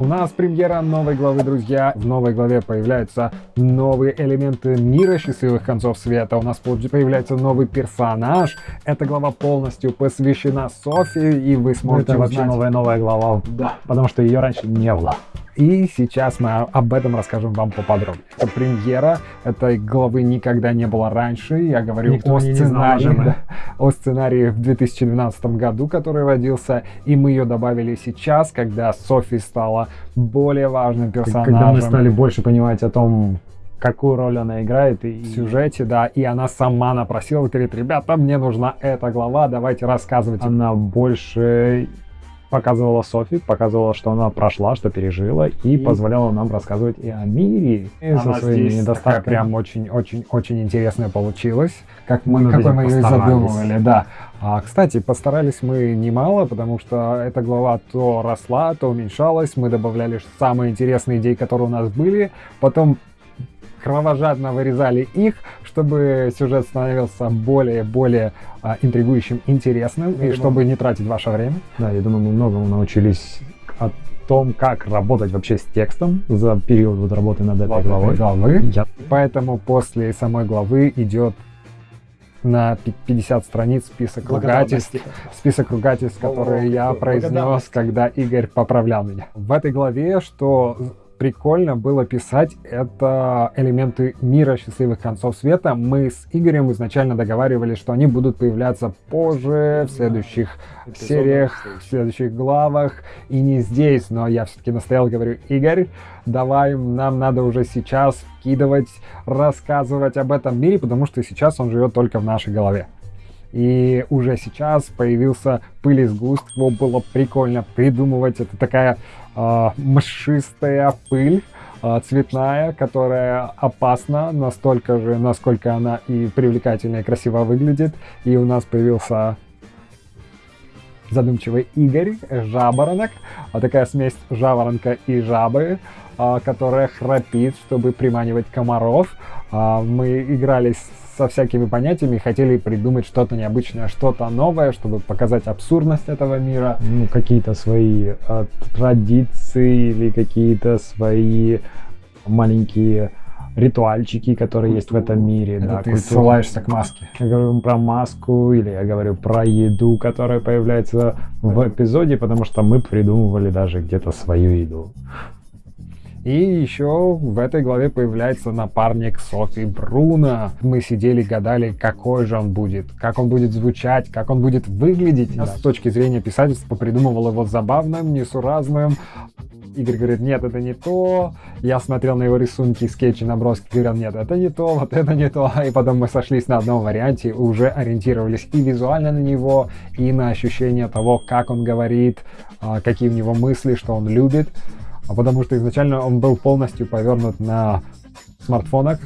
У нас премьера новой главы, друзья. В новой главе появляются новые элементы мира счастливых концов света. У нас появляется новый персонаж. Эта глава полностью посвящена Софии, и вы сможете Это вообще узнать... новая-новая глава, Да. потому что ее раньше не было. И сейчас мы об этом расскажем вам поподробнее. Это премьера этой главы никогда не было раньше. Я говорю Никто о знал сценарии, даже, да. о сценарии в 2012 году, который родился, и мы ее добавили сейчас, когда Софи стала более важным персонажем Когда мы стали больше понимать о том, какую роль она играет, и в сюжете, да, и она сама напросила, говорит, ребята, мне нужна эта глава, давайте рассказывайте. она больше показывала Софи, показывала, что она прошла, что пережила, и, И- позволяла нам рассказывать и о мире, и со Она своими здесь такая недостатками. прям очень-очень-очень интересная получилась, как мы, Мы над какой мы ее задумывали, да. А, кстати, постарались мы немало, потому что эта глава то росла, то уменьшалась, мы добавляли самые интересные идеи, которые у нас были, потом кровожадно вырезали их, чтобы сюжет становился более-более а, интригующим, интересным, и думаю- чтобы не тратить ваше время. Да, я думаю, мы многому научились о том, как работать вообще с текстом за период вот работы над этой Вот главой. главы. Я- Поэтому после самой главы идет на пи- 50 страниц список ругательств, список ругательств, которые я произнес, когда Игорь поправлял меня. В этой главе, что прикольно было писать, это элементы мира счастливых концов света. Мы с Игорем изначально договаривались, что они будут появляться позже, в следующих сериях, в следующих главах, и не здесь, но я все-таки настоял, говорю, Игорь, давай, нам надо уже сейчас вкидывать, рассказывать об этом мире, потому что сейчас он живет только в нашей голове. И уже сейчас появился пыль из его было прикольно придумывать. Это такая а, мшистая пыль, а, цветная, которая опасна настолько же, насколько она и привлекательно и красиво выглядит. И у нас появился задумчивый Игорь, жаворонок, а такая смесь жаворонка и жабы, а, которая храпит, чтобы приманивать комаров. А, Мы играли со всякими понятиями, хотели придумать что-то необычное, что-то новое, чтобы показать абсурдность этого мира. ну, какие-то свои э, традиции или какие-то свои маленькие ритуальчики, которые есть в этом мире. Это да, ты культура. ссылаешься к маске. Я говорю про маску или я говорю про еду, которая появляется в эпизоде, потому что мы придумывали даже где-то свою еду. И еще в этой главе появляется напарник Софи Бруно. Мы сидели, гадали, какой же он будет, как он будет звучать, как он будет выглядеть. Я с точки зрения писательства придумывал его забавным, несуразным. Игорь говорит, нет, это не то. Я смотрел на его рисунки, скетчи, наброски, говорил, нет, это не то, вот это не то. И потом мы сошлись на одном варианте, уже ориентировались и визуально на него, и на ощущение того, как он говорит, а, какие у него мысли, что он любит. А потому что изначально он был полностью повернут на смартфонах,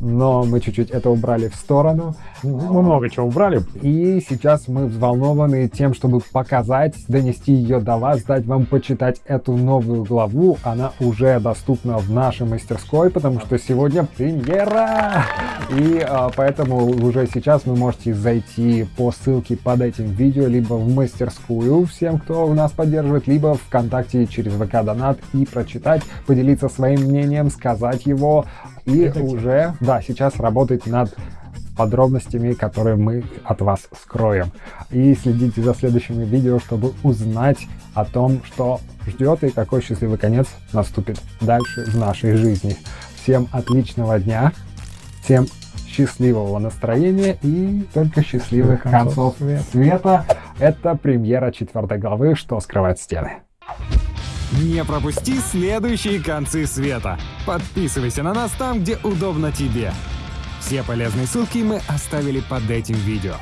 но мы чуть-чуть это убрали в сторону. Мы много чего убрали. И сейчас мы взволнованы тем, чтобы показать, донести ее до вас, дать вам почитать эту новую главу. Она уже доступна в нашей мастерской, потому что сегодня премьера! И а, поэтому уже сейчас вы можете зайти по ссылке под этим видео, либо в мастерскую всем, кто у нас поддерживает, либо ВКонтакте через ВК Донат и прочитать, поделиться своим мнением, сказать его. И уже, да, сейчас работать над подробностями, которые мы от вас скроем. И следите за следующими видео, чтобы узнать о том, что ждет и какой счастливый конец наступит дальше в нашей жизни. Всем отличного дня, всем счастливого настроения и только счастливых концов Концов света. Это премьера четвертой главы «Что скрывают стены». Не пропусти следующие концы света. Подписывайся на нас там, где удобно тебе. Все полезные ссылки мы оставили под этим видео.